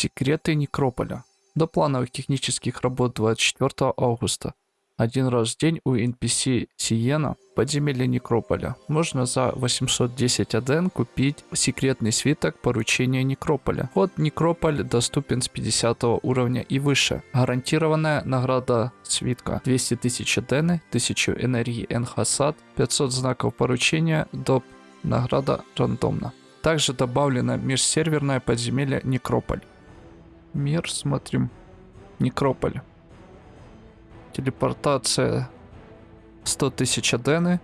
Секреты Некрополя. До плановых технических работ 24 августа. Один раз в день у NPC Сиена подземелье Некрополя. Можно за 810 аден купить секретный свиток поручения Некрополя. Вход Некрополь доступен с 50 уровня и выше. Гарантированная награда свитка 200 тысяч адены, 1000 энергии Энхасад, 500 знаков поручения, доп. Награда рандомно. Также добавлено межсерверное подземелье Некрополь. Мир, смотрим. Некрополь. Телепортация 100 тысяч адены.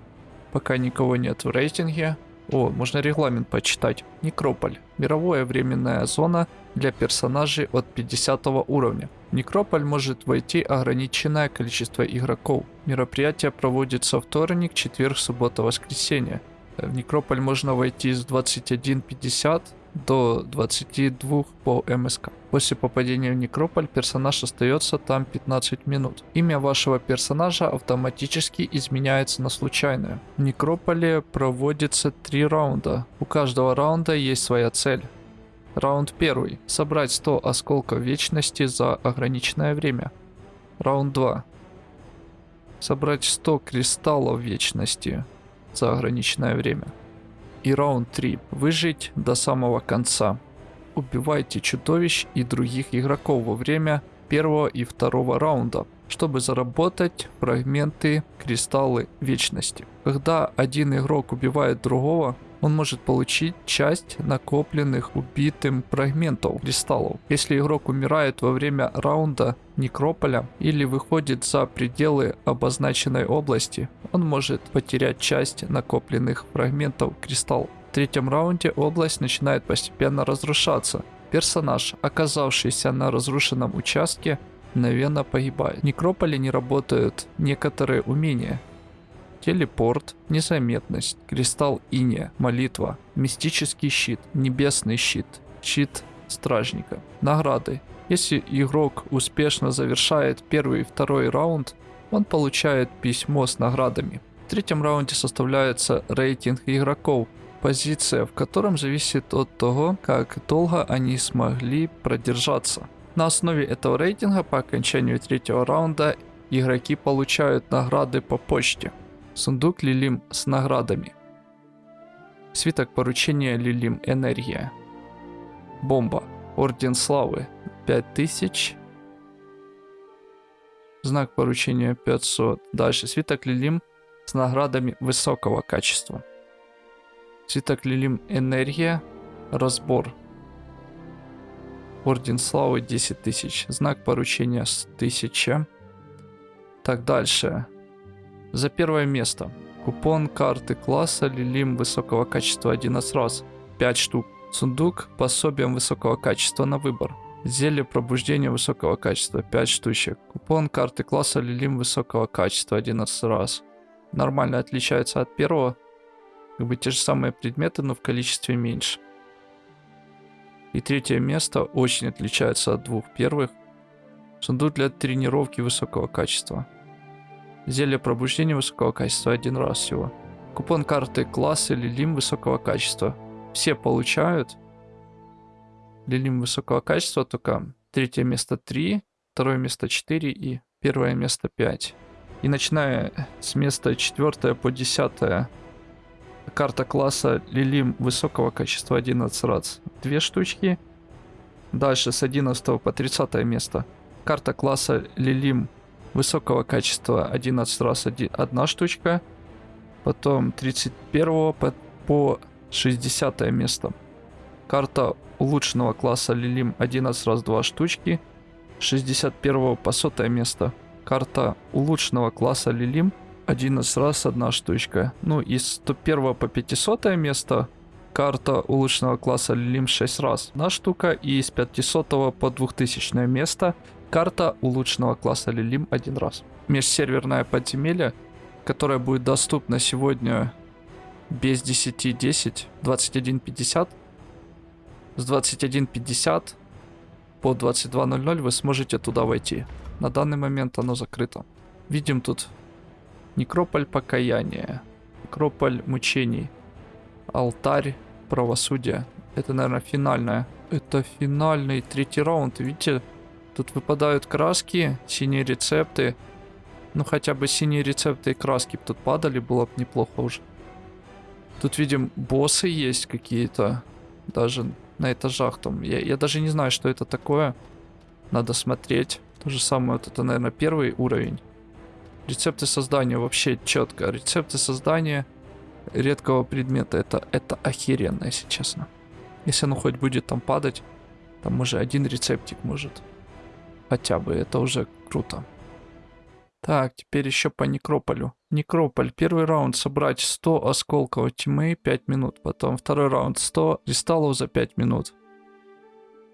Пока никого нет в рейтинге. О, можно регламент почитать. Некрополь. Мировая временная зона для персонажей от 50 уровня. В Некрополь может войти ограниченное количество игроков. Мероприятие проводится вторник, четверг, суббота, воскресенье. В Некрополь можно войти с 21.50 до 22 по МСК. После попадения в Некрополь персонаж остается там 15 минут. Имя вашего персонажа автоматически изменяется на случайное. В Некрополе проводится 3 раунда. У каждого раунда есть своя цель. Раунд первый. Собрать 100 осколков вечности за ограниченное время. Раунд 2. Собрать 100 кристаллов вечности за ограниченное время. И раунд 3. Выжить до самого конца. Убивайте чудовищ и других игроков во время первого и второго раунда, чтобы заработать фрагменты кристаллы вечности. Когда один игрок убивает другого, он может получить часть накопленных убитым фрагментов кристаллов. Если игрок умирает во время раунда некрополя или выходит за пределы обозначенной области, он может потерять часть накопленных фрагментов кристаллов. В третьем раунде область начинает постепенно разрушаться. Персонаж, оказавшийся на разрушенном участке, мгновенно погибает. В некрополе не работают некоторые умения, телепорт, незаметность, кристалл иния, молитва, мистический щит, небесный щит, щит стражника. Награды. Если игрок успешно завершает первый и второй раунд, он получает письмо с наградами. В третьем раунде составляется рейтинг игроков, позиция в котором зависит от того, как долго они смогли продержаться. На основе этого рейтинга по окончанию третьего раунда игроки получают награды по почте. Сундук Лилим с наградами. Свиток поручения Лилим Энергия. Бомба. Орден Славы. 5000. Знак поручения 500. Дальше. Свиток Лилим с наградами высокого качества. Свиток Лилим Энергия. Разбор. Орден Славы 10 тысяч. Знак поручения 1000. Так, дальше. За первое место. Купон карты класса Лилим высокого качества 11 раз. 5 штук. Сундук пособием высокого качества на выбор. Зелье пробуждения высокого качества 5 штучек. Купон карты класса Лилим высокого качества 11 раз. Нормально отличается от первого. Как бы те же самые предметы, но в количестве меньше. И третье место очень отличается от двух первых. Сундук для тренировки высокого качества. Зелье пробуждения высокого качества один раз всего. Купон карты класса Лилим высокого качества. Все получают. Лилим высокого качества, только третье место 3, второе место 4 и первое место 5. И начиная с места 4 по 10 карта класса Лилим высокого качества 11 раз. Две штучки. Дальше с 11 по 30 место. Карта класса Лилим высокого качества 11 раз один, одна штучка. Потом 31 по, по 60 место. Карта улучшенного класса Лилим 11 раз 2 штучки. 61 по 100 место. Карта улучшенного класса Лилим 11 раз одна штучка. Ну и с 101 по 500 место карта улучшенного класса Лилим 6 раз одна штука. И с 500 по 2000 место Карта улучшенного класса Лилим один раз. Межсерверное подземелье, которое будет доступно сегодня без 10.10, 21.50. С 21.50 по 22.00 вы сможете туда войти. На данный момент оно закрыто. Видим тут некрополь покаяния, некрополь мучений, алтарь правосудия. Это, наверное, финальная Это финальный третий раунд. Видите, тут выпадают краски, синие рецепты. Ну хотя бы синие рецепты и краски тут падали, было бы неплохо уже. Тут видим боссы есть какие-то. Даже на этажах там. Я, я даже не знаю, что это такое. Надо смотреть. То же самое, вот это, наверное, первый уровень. Рецепты создания вообще четко. Рецепты создания редкого предмета. Это, это охеренно, если честно. Если оно хоть будет там падать, там уже один рецептик может. Хотя бы, это уже круто. Так, теперь еще по Некрополю. Некрополь. Первый раунд собрать 100 осколков тьмы 5 минут. Потом второй раунд 100 кристаллов за 5 минут.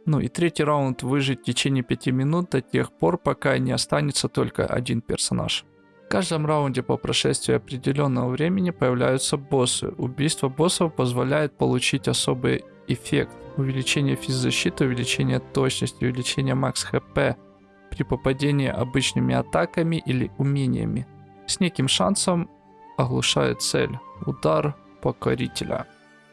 Ну и третий раунд выжить в течение 5 минут до тех пор, пока не останется только один персонаж. В каждом раунде по прошествии определенного времени появляются боссы. Убийство боссов позволяет получить особый эффект. Увеличение физзащиты, увеличение точности, увеличение макс хп при попадении обычными атаками или умениями. С неким шансом оглушает цель. Удар покорителя.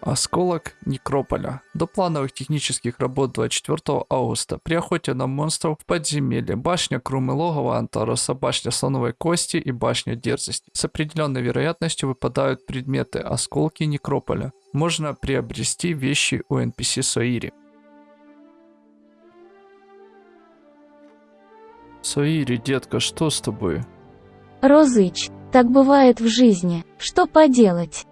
Осколок Некрополя. До плановых технических работ 24 августа при охоте на монстров в подземелье, башня Крумы Логова Антароса, башня Слоновой Кости и башня Дерзости. С определенной вероятностью выпадают предметы осколки Некрополя. Можно приобрести вещи у NPC Соири. Соири, детка, что с тобой? Розыч, так бывает в жизни. Что поделать?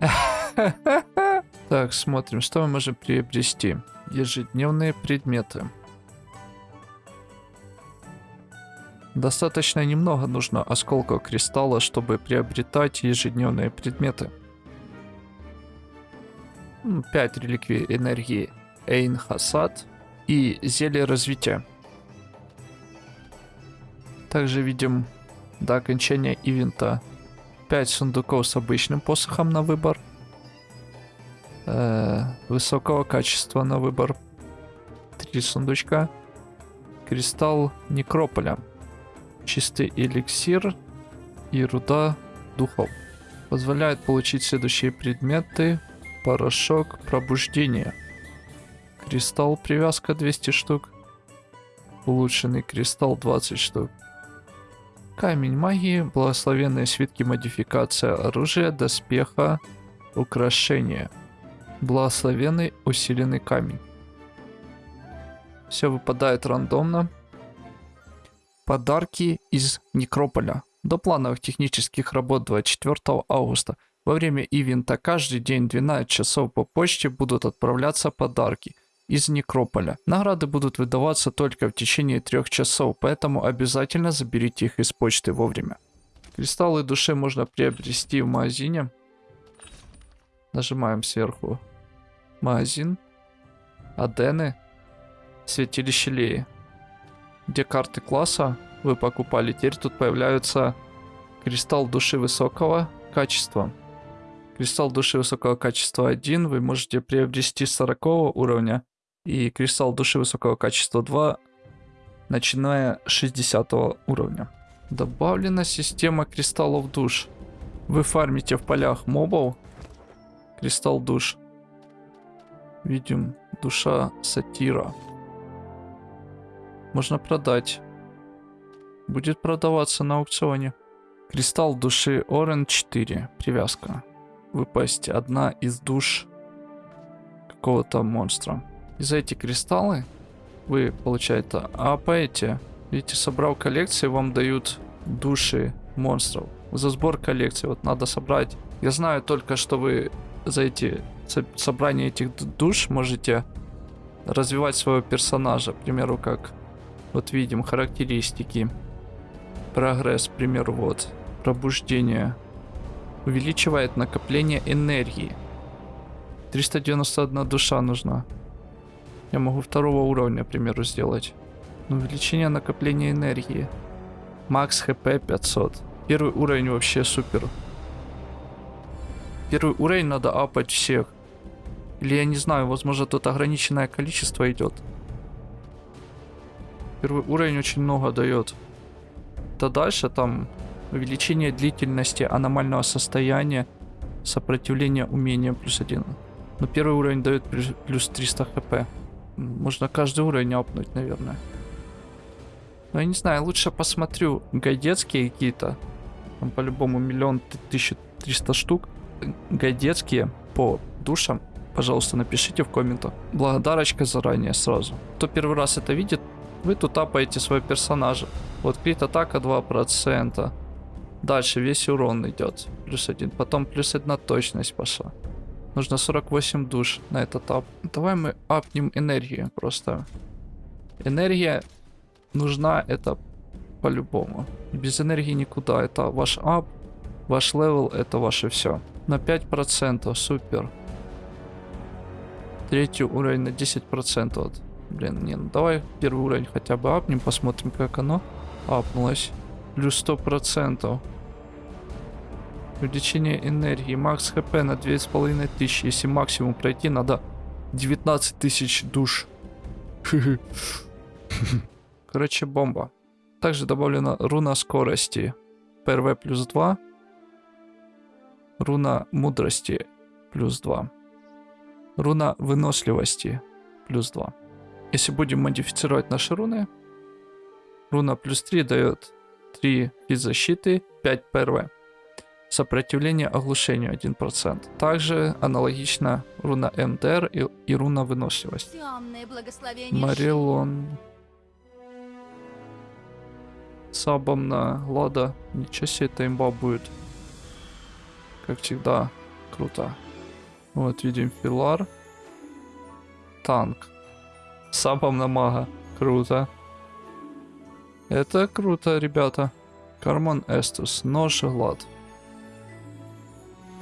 Так, смотрим, что мы можем приобрести. Ежедневные предметы. Достаточно немного нужно осколков кристалла, чтобы приобретать ежедневные предметы. 5 реликвий энергии Эйн Хасад и зелье развития. Также видим до окончания ивента 5 сундуков с обычным посохом на выбор. Высокого качества на выбор. 3 сундучка. Кристалл Некрополя. Чистый эликсир и руда духов. Позволяет получить следующие предметы. Порошок пробуждения. Кристалл привязка 200 штук. Улучшенный кристалл 20 штук. Камень магии, благословенные свитки модификация оружия, доспеха, украшения. Благословенный усиленный камень. Все выпадает рандомно. Подарки из Некрополя. До плановых технических работ 24 августа. Во время ивента каждый день 12 часов по почте будут отправляться подарки – из Некрополя. Награды будут выдаваться только в течение трех часов, поэтому обязательно заберите их из почты вовремя. Кристаллы души можно приобрести в магазине. Нажимаем сверху. Магазин. Адены. Святилище Леи. Где карты класса вы покупали. Теперь тут появляются кристалл души высокого качества. Кристалл души высокого качества 1 вы можете приобрести 40 уровня и кристалл души высокого качества 2, начиная с 60 уровня. Добавлена система кристаллов душ. Вы фармите в полях мобов. Кристалл душ. Видим, душа сатира. Можно продать. Будет продаваться на аукционе. Кристалл души Orange 4. Привязка. Выпасть одна из душ какого-то монстра. И за эти кристаллы вы, получается, апаете. Видите, собрал коллекции, вам дают души монстров. За сбор коллекции вот надо собрать. Я знаю только, что вы за эти собрание этих душ можете развивать своего персонажа. К примеру, как вот видим характеристики. Прогресс, к примеру, вот. Пробуждение. Увеличивает накопление энергии. 391 душа нужна. Я могу второго уровня, к примеру, сделать. увеличение накопления энергии. Макс хп 500. Первый уровень вообще супер. Первый уровень надо апать всех. Или я не знаю, возможно тут ограниченное количество идет. Первый уровень очень много дает. Да дальше там увеличение длительности аномального состояния, сопротивление умения плюс один. Но первый уровень дает плюс 300 хп. Можно каждый уровень апнуть, наверное. Но я не знаю, лучше посмотрю гайдетские какие-то. Там по-любому миллион тысяча триста штук. Гайдетские по душам. Пожалуйста, напишите в комментах. Благодарочка заранее сразу. Кто первый раз это видит, вы тут тапаете своего персонажа. Вот крит атака 2%. Дальше весь урон идет. Плюс один. Потом плюс одна точность пошла. Нужно 48 душ на этот ап. Давай мы апнем энергию просто. Энергия нужна это по-любому. Без энергии никуда. Это ваш up, ваш level, это ваше все. На 5%, супер. Третий уровень на 10%. Вот. Блин, не, ну давай первый уровень хотя бы апнем, посмотрим, как оно апнулось. Плюс 100%. Увеличение энергии. Макс HP на 2500. Если максимум пройти, надо 19 тысяч душ. Короче, бомба. Также добавлена руна скорости. ПРВ плюс 2. Руна мудрости плюс 2. Руна выносливости плюс 2. Если будем модифицировать наши руны, руна плюс 3 дает 3 физзащиты, 5 ПРВ. Сопротивление оглушению 1%. Также аналогично руна МДР и, и руна выносливость. Марилон. Сабом на Лада. Ничего себе, это имба будет. Как всегда, круто. Вот, видим Филар. Танк. Сабом на мага. Круто. Это круто, ребята. Карман Эстус. Нож и Глад.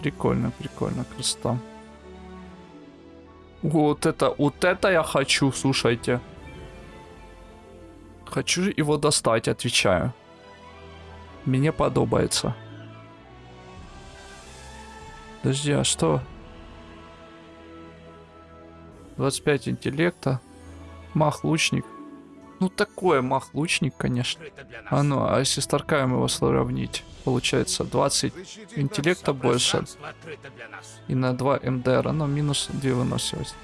Прикольно, прикольно, красота. Вот это, вот это я хочу, слушайте. Хочу его достать, отвечаю. Мне подобается. Подожди, а что? 25 интеллекта. Мах-лучник. Ну такое мах-лучник, конечно. А ну, а если с Таркаем его сравнить? Получается 20 интеллекта больше. И на 2 МДР, но минус 2 выносливость.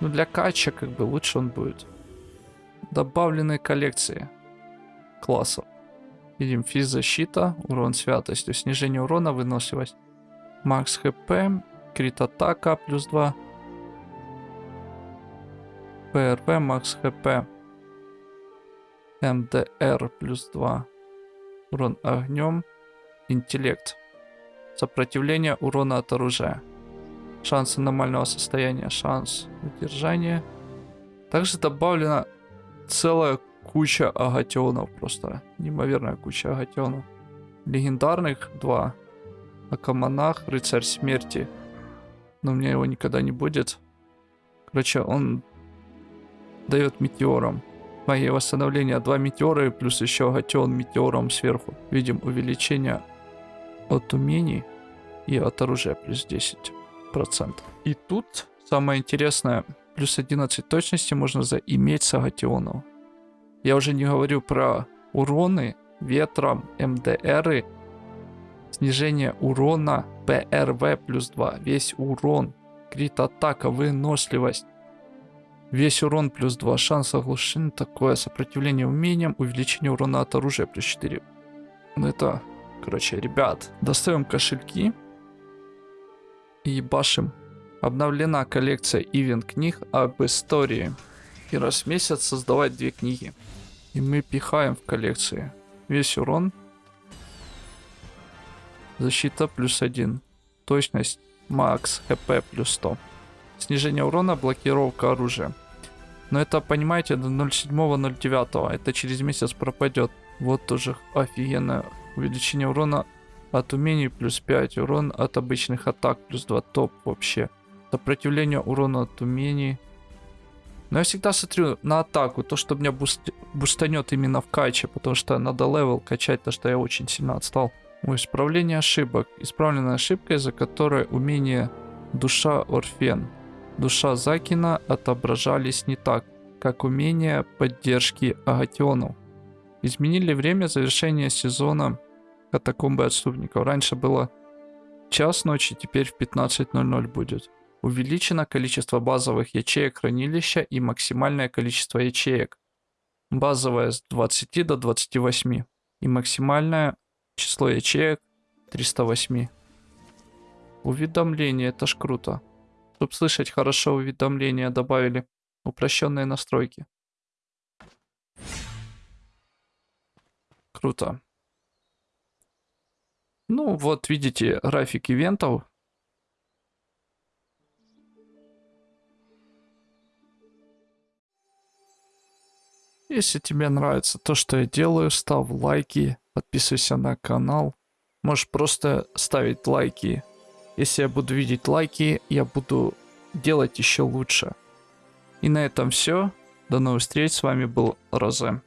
Ну для кача как бы лучше он будет. Добавленные коллекции классов. Видим физзащита, урон святостью, снижение урона, выносливость. Макс хп, крит атака плюс 2. ПРВ, макс хп. МДР плюс 2. Урон огнем. Интеллект. Сопротивление урона от оружия. Шанс аномального состояния. Шанс удержания. Также добавлена целая куча агатионов. Просто неимоверная куча агатионов. Легендарных два. Акамонах, рыцарь смерти. Но у меня его никогда не будет. Короче, он дает метеором. Магия восстановления 2 метеора плюс еще агатион метеором сверху. Видим увеличение от умений и от оружия плюс 10%. И тут самое интересное, плюс 11 точности можно заиметь с агатионов. Я уже не говорю про уроны ветром, МДРы, снижение урона, ПРВ плюс 2, весь урон, крит атака, выносливость, Весь урон плюс 2, шанс оглушения, такое сопротивление умениям, увеличение урона от оружия плюс 4. Ну это, короче, ребят, достаем кошельки и башим. Обновлена коллекция ивент книг об истории. И раз в месяц создавать две книги. И мы пихаем в коллекции весь урон. Защита плюс 1. Точность макс HP плюс 100. Снижение урона, блокировка оружия. Но это, понимаете, до 07.09. Это через месяц пропадет. Вот тоже офигенное увеличение урона от умений плюс 5. Урон от обычных атак плюс 2. Топ вообще. Сопротивление урона от умений. Но я всегда смотрю на атаку. То, что меня буст... бустанет именно в каче. Потому что надо level качать, то что я очень сильно отстал. Ой, исправление ошибок. Исправленная ошибка, из-за которой умение душа Орфен душа Закина отображались не так, как умение поддержки агатионов. Изменили время завершения сезона катакомбы отступников. Раньше было час ночи, теперь в 15.00 будет. Увеличено количество базовых ячеек хранилища и максимальное количество ячеек. Базовая с 20 до 28 и максимальное число ячеек 308. Уведомления, это ж круто. Чтобы слышать хорошо уведомления добавили. Упрощенные настройки. Круто. Ну, вот видите график ивентов. Если тебе нравится то, что я делаю, ставь лайки, подписывайся на канал. Можешь просто ставить лайки. Если я буду видеть лайки, я буду делать еще лучше. И на этом все. До новых встреч. С вами был Розе.